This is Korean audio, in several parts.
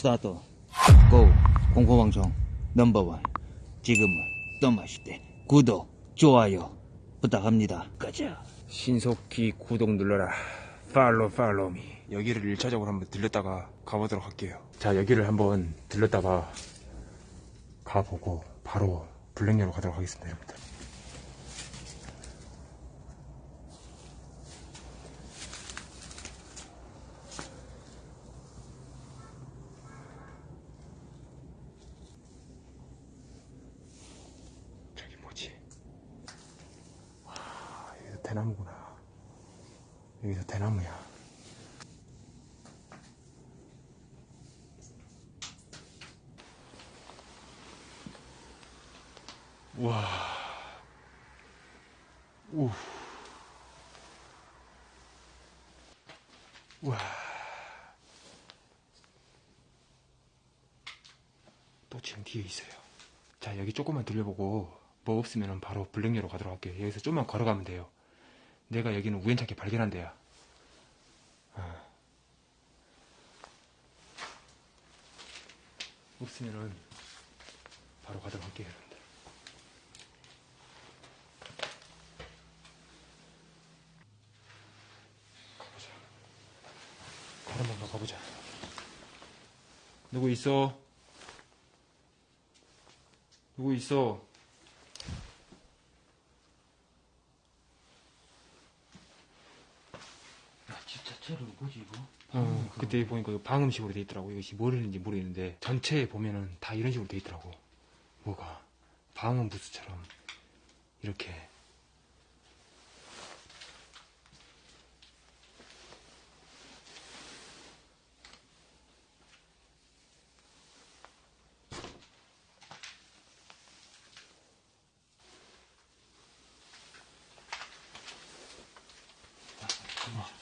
스타트 고 공포방송 넘버원 지금은 떠마실 때 구독 좋아요 부탁합니다 가자 신속히 구독 눌러라. 팔로 팔로미. 여기를 1차적으로 한번 들렸다가 가보도록 할게요. 자, 여기를 한번 들렸다가 가보고 바로 블랙녀로 가도록 하겠습니다, 여러분들. 저기 뭐지? 와, 여기서 대나무구나. 여기서 대나무야. 와. 우. 와. 또 지금 뒤에 있어요. 자, 여기 조금만 들려보고 뭐 없으면 바로 블랙녀로 가도록 할게요. 여기서 좀만 걸어가면 돼요. 내가 여기는 우연찮게 발견한 데야. 아. 없으면은 바로 가도록 할게요, 여러분들. 가보자. 더 가보자. 누구 있어? 누구 있어? 야 집 자체를 뭐지 이거? 어, 그때 보니까 방음식으로 돼 있더라고. 이것이 뭘 했는지 모르겠는데 전체에 보면은 다 이런 식으로 돼 있더라고. 뭐가 방음 부스처럼 이렇게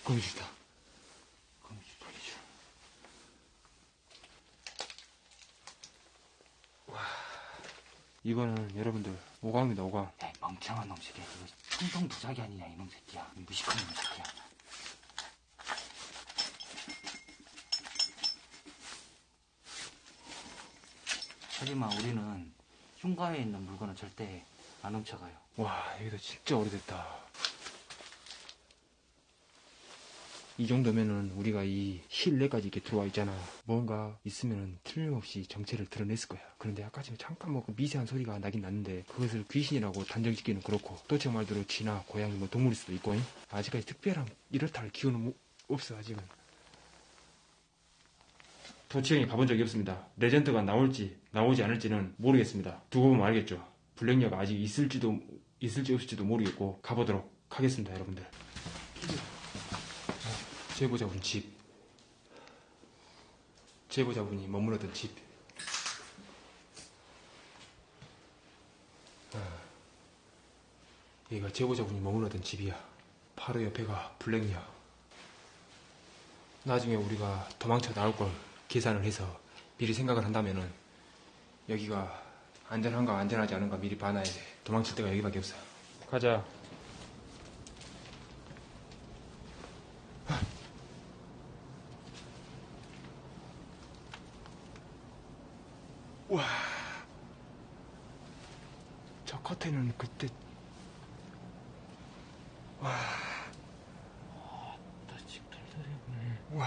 거미줄이다. 거미줄 거미줄 이거는 여러분들 오광입니다. 오광. 야 멍청한 놈 새끼야 이거 통통 도자기 아니냐 이놈 새끼야 이 무식한 놈 새끼야 하지만 우리는 흉가에 있는 물건은 절대 안 훔쳐가요 와 여기도 진짜 오래됐다. 이 정도면은 우리가 이 실내까지 이렇게 들어와 있잖아. 뭔가 있으면은 틀림없이 정체를 드러냈을 거야. 그런데 아까 전에 잠깐 뭐 그 미세한 소리가 나긴 났는데 그것을 귀신이라고 단정짓기는 그렇고 또 제 말대로 쥐나 고양이 뭐 동물일 수도 있고 잉? 아직까지 특별한 이렇다 할 기운은 뭐- 없어 아직은. 도치형이 가본 적이 없습니다. 레전드가 나올지 나오지 않을지는 모르겠습니다. 두고 보면 알겠죠. 블랙녀가 아직 있을지도 있을지 없을지도 모르겠고 가보도록 하겠습니다, 여러분들. 제보자분 집. 제보자분이 머무르던 집. 아, 여기가 제보자분이 머무르던 집이야. 바로 옆에가 블랙녀. 나중에 우리가 도망쳐 나올 걸 계산을 해서 미리 생각을 한다면은 여기가 안전한가 안전하지 않은가 미리 봐놔야 돼. 도망칠 데가 여기밖에 없어. 가자. 와. 저 커튼은 그때 나집 털털해 와.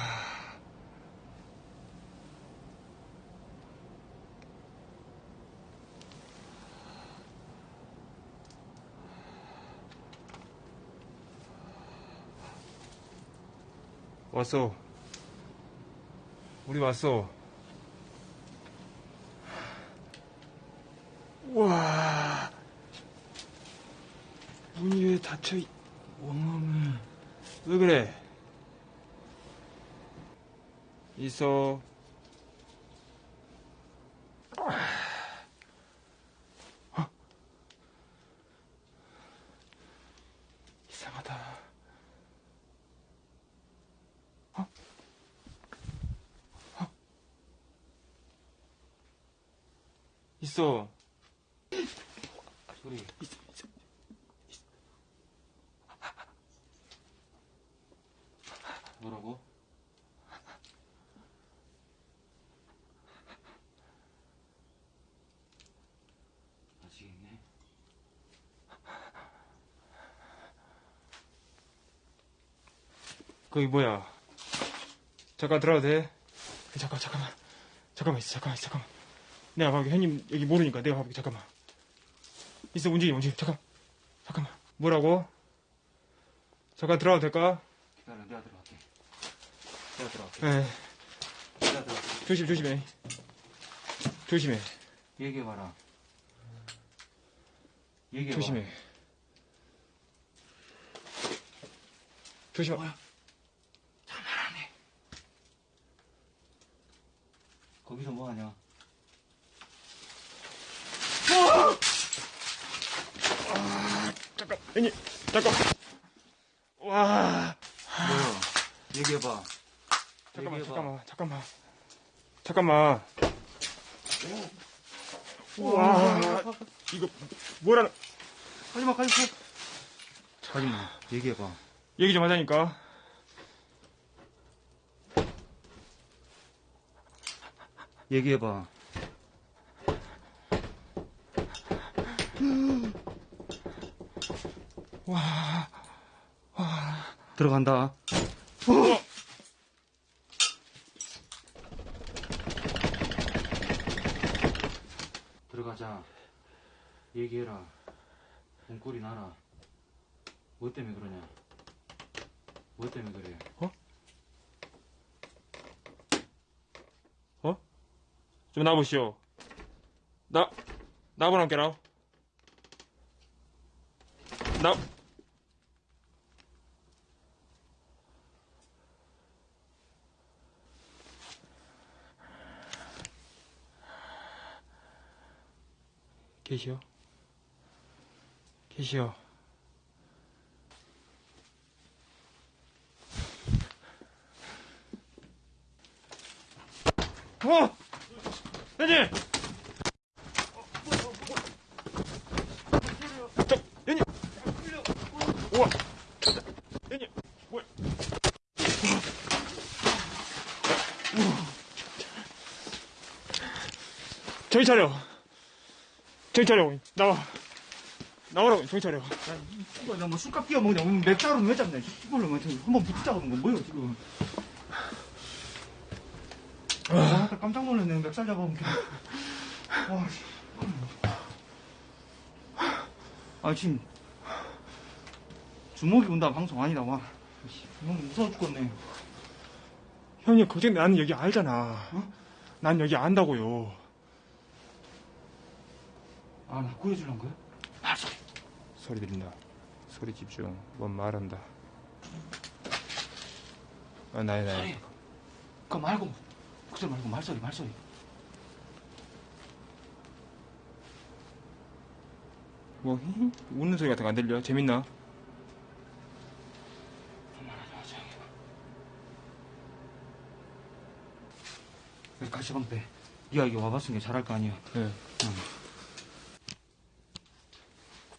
왔어. 우리 왔어. 와. 문이 왜 닫혀 있... 원망을 왜 그래? 있어. 어? 이상하다. 어? 어? 있어. 소리 있어, 있어. 뭐라고? 거기 뭐야? 잠깐 들어가도 돼? 잠깐, 잠깐만. 잠깐만 있어, 잠깐만, 있어, 잠깐만. 내가 봐볼게. 형님 여기 모르니까 내가 봐볼게. 잠깐만. 있어, 움직임, 움직임. 잠깐. 잠깐만. 뭐라고? 잠깐 들어가도 될까? 기다려, 내가 들어갈게. 내가 들어갈게. 에 내가 들어갈게. 조심, 조심해. 조심해. 얘기해봐라. 얘기해봐. 조심해. 조심. 뭐야? 잘말하네 거기서 뭐 하냐? 잠깐, 형님, 잠깐. 와. 뭐야? 얘기해봐. 잠깐만, 얘기해봐. 잠깐만, 잠깐만. 잠깐만. 와. 이거, 뭐라는. 가지마, 가지마. 자기만. 얘기해봐. 얘기 좀 하자니까. 얘기해봐. 와. 들어간다. 들어가자. 얘기해라. 몸꼬리 나라. 뭐 때문에 그러냐? 뭐 때문에 그래? 좀 나보시오. 나, 나보라 함께라. 나, 계시오? 계시오? 어! 형님! 저, 형님! 우와! 형님! 뭐야? 정신 차려! 정신 차려! 나와! 나오라고, 정신 차려. 이거 나뭐 술값 끼워 먹냐? 뭐 맥주로 왜 잡냐? 이걸로 뭐 한번 하는 거 뭐예요 지금? 아, 깜짝 놀랐네. 맥살 잡아본 게. 와, 씨. 아, 지금 주먹이 온다 방송 아니다. 와, 씨, 너무 무서워 죽겠네. 형님, 걱정, 나는 여기 알잖아. 어? 난 여기 안다고요. 아, 나 구해주는 거야? 아, 소리. 소리 들린다. 소리 집중. 뭔 말한다. 아, 나야, 나야. 소리. 그거 말고, 목소리 말고 말소리, 말소리. 뭐, 히히? 웃는 소리 같은 거 안 들려? 재밌나? 가시방 빼. 니가 여기 와봤으니까 잘할 거 아니야. 네.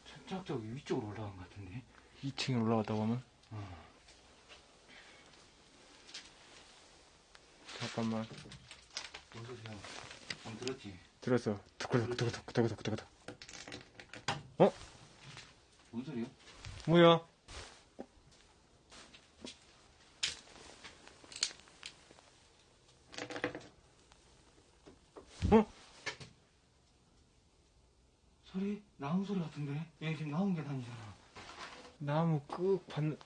살짝 저기 위쪽으로 올라간 것 같은데. 2층에 올라갔다고 하면? 잠깐만. 뭔 소리야? 안 들었지? 들었어. 두구덕, 두구덕. 뭔 소리야? 뭐야? 어? 소리? 나무 소리 같은데? 얘 지금 게 다니잖아. 나무 끄받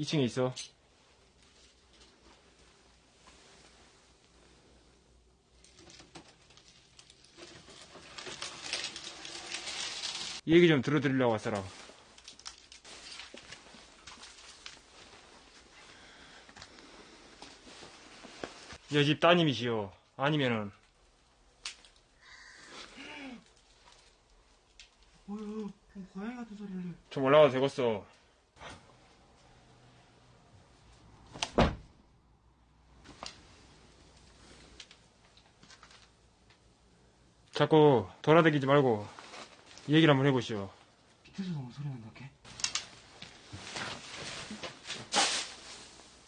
2층에 있어. 얘기 좀 들어드리려고 왔어라. 여집 따님이시오. 아니면은. 어휴, 그 고양이 같은 소리를. 좀 올라가도 되겠어. 자꾸 돌아다니지 말고 얘기를 한번 해보시오. 밑에서도 뭐 소리 난다 게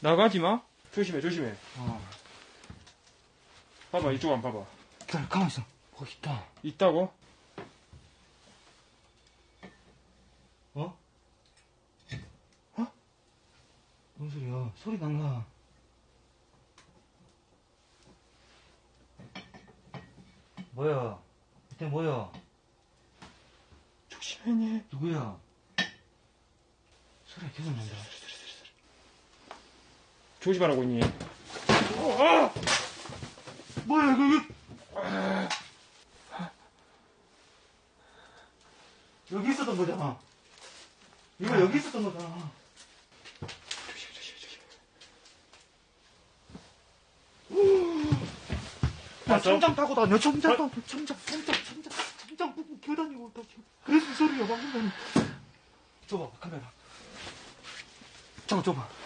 나가지 마. 조심해, 조심해. 어 봐봐, 이쪽 한번 봐봐. 기다려 가만 있어 거기 있다 있다고? 어? 어? 뭔 소리야 소리 난가 뭐야? 밑에 뭐야? 조심해. 누구야? 소리가 계속 난다. 조심하라고 있니? 뭐야 이거 이거? 여기 있었던 거잖아. 이거 여기 있었던 거잖아 조심해, 조심해, 조심해. 야, 봤어? 천장 타고 다녀, 천장 타고, 천장, 천장, 천장, 천장 보고 기어다니고 다녀. 그래서 소리야, 방금 전에. 줘봐, 카메라. 잠깐, 줘봐.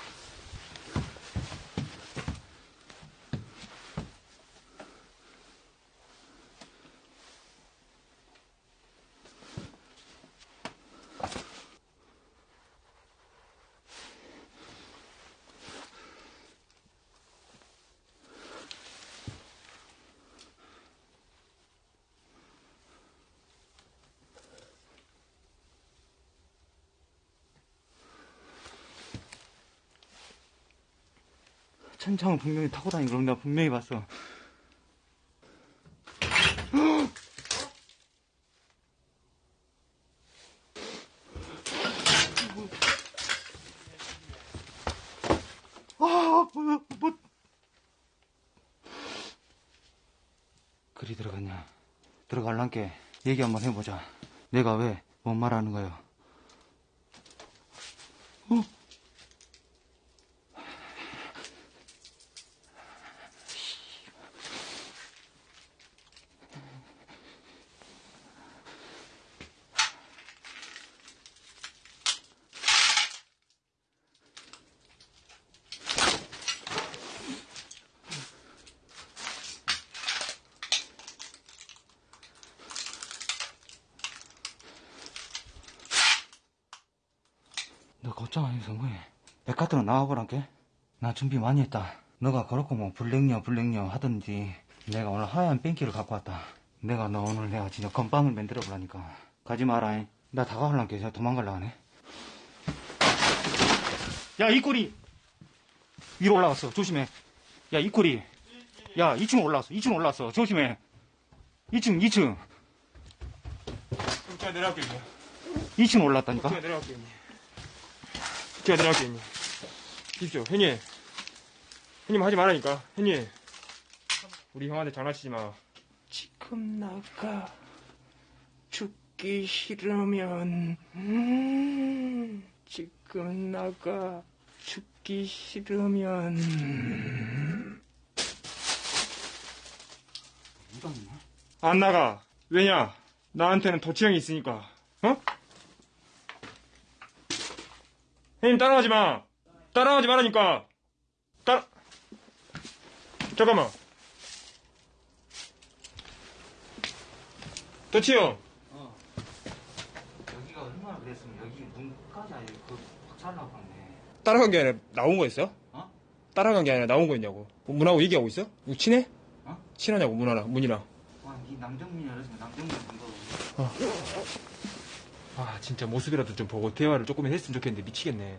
천장을 분명히 타고 다니는 걸 내가 분명히 봤어. 아, 뭐야, 뭐. 그리 들어갔냐? 들어갈란께 얘기 한번 해보자. 내가 왜, 뭔 말하는 거야? 어? 너 걱정 안 해서 뭐해. 백화점 나와보란게. 나 준비 많이 했다. 너가 그렇고 뭐 블랙녀 블랙녀 하던지 내가 오늘 하얀 뺑기를 갖고 왔다. 내가 너 오늘 내가 진짜 건빵을 만들어 보라니까. 가지 마라. 잉. 나 다가가려니까 저 도망갈라 하네. 야, 이 꼬리! 위로 올라갔어. 조심해. 야, 이 꼬리. 야, 2층 올라왔어. 2층 올라왔어. 조심해. 2층, 2층. 그럼 제가 내려갈게, 있니? 2층 올라왔다니까. 제가 내려갈게, 있니? 제가 내려갈게, 있니?십시오, 형님. 형님 하지 말라니까. 형님. 우리 형한테 장난치지 마. 지금 나가. 죽기 싫으면, 음, 지금 나가. 죽기 싫으면. 안 나가. 왜냐? 나한테는 도치형이 있으니까. 어? 형님 따라가지 마. 따라가지 말라니까. 따라. 잠깐만. 도치형. 어. 여기가 얼마나 그랬으면 여기 문까지 아예 그 박살나고 갔네. 따라간 게 아니라 나온 거였어요? 어? 따라간 게 아니라 나온 거였냐고. 문하고 얘기하고 있어? 이거 친해? 어? 친하냐고 문하랑 문이랑. 와, 이 남정민이 알았으면 남정민 본다고. 아 진짜 모습이라도 좀 보고 대화를 조금은 했으면 좋겠는데 미치겠네.